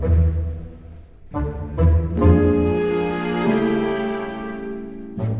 Thank you.